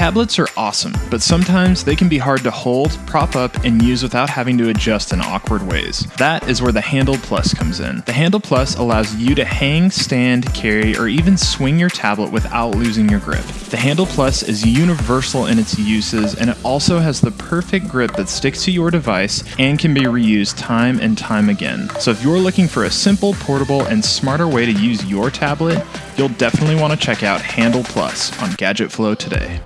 Tablets are awesome, but sometimes they can be hard to hold, prop up, and use without having to adjust in awkward ways. That is where the Handle Plus comes in. The Handle Plus allows you to hang, stand, carry, or even swing your tablet without losing your grip. The Handle Plus is universal in its uses, and it also has the perfect grip that sticks to your device and can be reused time and time again. So if you're looking for a simple, portable, and smarter way to use your tablet, you'll definitely want to check out Handle Plus on Gadget Flow today.